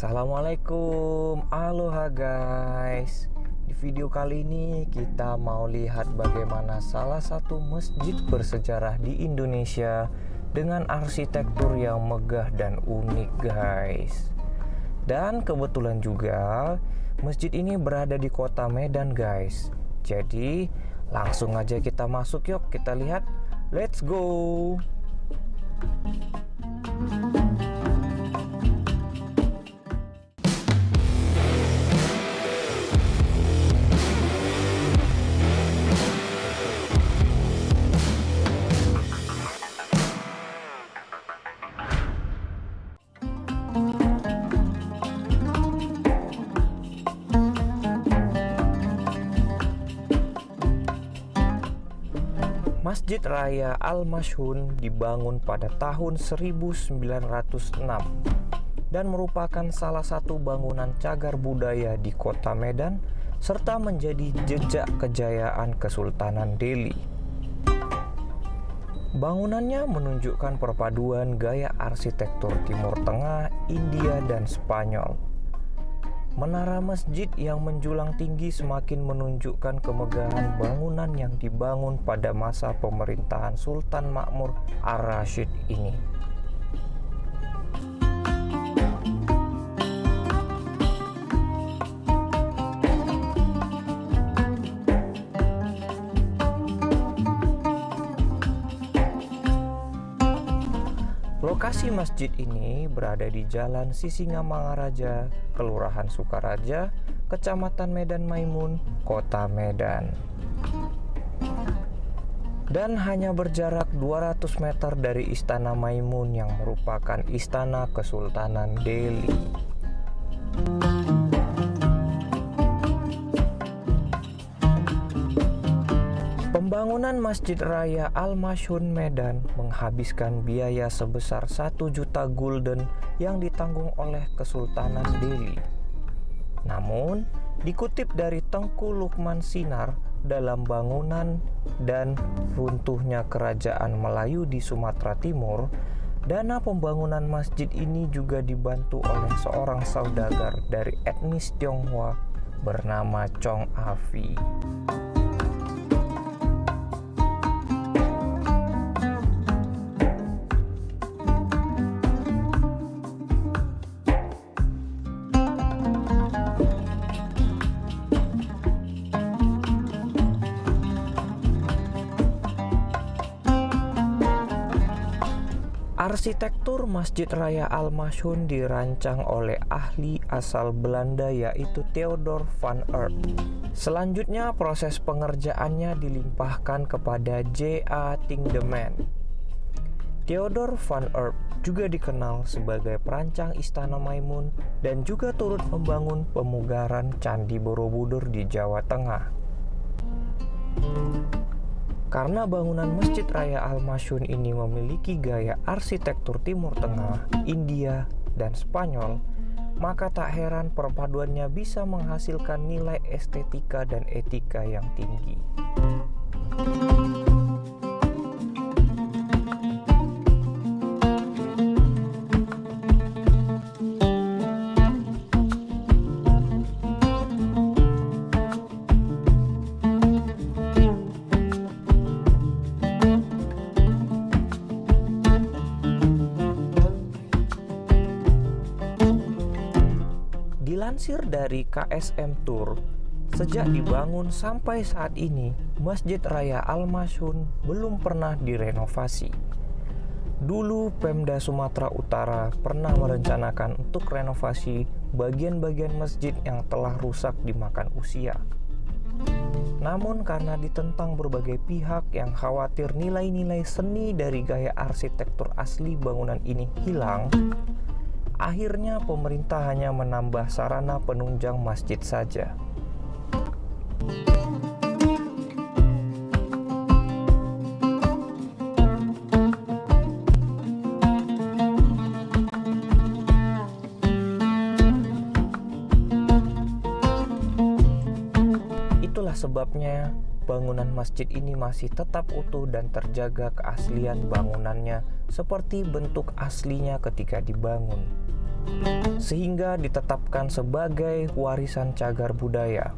Assalamualaikum, aloha guys. Di video kali ini kita mau lihat bagaimana salah satu masjid bersejarah di Indonesia Dengan arsitektur yang megah dan unik guys. Dan kebetulan juga masjid ini berada di kota Medan guys. Jadi langsung aja kita masuk yuk. Kita lihat. Let's go Masjid Raya Al-Mashhun dibangun pada tahun 1906 dan merupakan salah satu bangunan cagar budaya di kota Medan serta menjadi jejak kejayaan Kesultanan Delhi. Bangunannya menunjukkan perpaduan gaya arsitektur Timur Tengah, India, dan Spanyol Menara masjid yang menjulang tinggi semakin menunjukkan kemegahan bangunan yang dibangun pada masa pemerintahan Sultan Makmur Ar-Rasyid ini. Lokasi masjid ini berada di Jalan Sisingamangaraja, Kelurahan Sukaraja, Kecamatan Medan Maimun, Kota Medan. Dan hanya berjarak 200 meter dari Istana Maimun yang merupakan istana Kesultanan Delhi. Pembangunan Masjid Raya Al-Mashun Medan menghabiskan biaya sebesar 1 juta gulden yang ditanggung oleh Kesultanan Delhi. Namun, dikutip dari Tengku Lukman Sinar dalam bangunan dan runtuhnya kerajaan Melayu di Sumatera Timur, dana pembangunan masjid ini juga dibantu oleh seorang saudagar dari etnis Tionghoa bernama Chong Afi. Arsitektur Masjid Raya Al-Mashhun dirancang oleh ahli asal Belanda yaitu Theodor van Eert. Selanjutnya proses pengerjaannya dilimpahkan kepada J.A. Tindeman. Theodor van Eert juga dikenal sebagai perancang Istana Maimun dan juga turut membangun pemugaran Candi Borobudur di Jawa Tengah. Karena bangunan Masjid Raya Al-Masyun ini memiliki gaya arsitektur Timur Tengah, India, dan Spanyol, maka tak heran perpaduannya bisa menghasilkan nilai estetika dan etika yang tinggi. Dilansir dari KSM Tour, sejak dibangun sampai saat ini, Masjid Raya Al-Masyun belum pernah direnovasi. Dulu Pemda Sumatera Utara pernah merencanakan untuk renovasi bagian-bagian masjid yang telah rusak dimakan usia. Namun karena ditentang berbagai pihak yang khawatir nilai-nilai seni dari gaya arsitektur asli bangunan ini hilang, Akhirnya pemerintah hanya menambah sarana penunjang masjid saja. Itulah sebabnya bangunan masjid ini masih tetap utuh dan terjaga keaslian bangunannya seperti bentuk aslinya ketika dibangun. Sehingga ditetapkan sebagai warisan cagar budaya.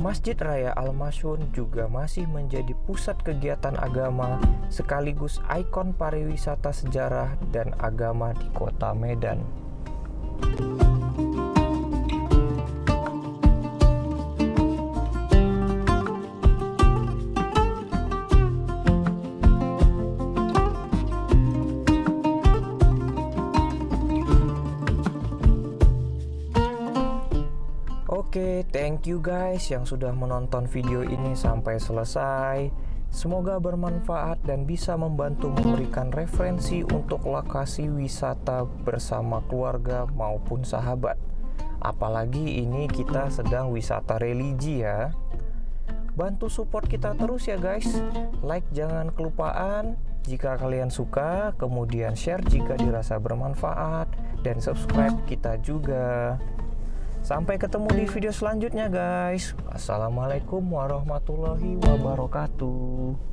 Masjid Raya Al-Masyun juga masih menjadi pusat kegiatan agama sekaligus ikon pariwisata sejarah dan agama di kota Medan. Thank you guys yang sudah menonton video ini sampai selesai. Semoga bermanfaat dan bisa membantu memberikan referensi untuk lokasi wisata bersama keluarga maupun sahabat. Apalagi ini kita sedang wisata religi ya. Bantu support kita terus ya guys. Like jangan kelupaan jika kalian suka, kemudian share jika dirasa bermanfaat dan subscribe kita juga. Sampai ketemu di video selanjutnya guys. Assalamualaikum warahmatullahi wabarakatuh.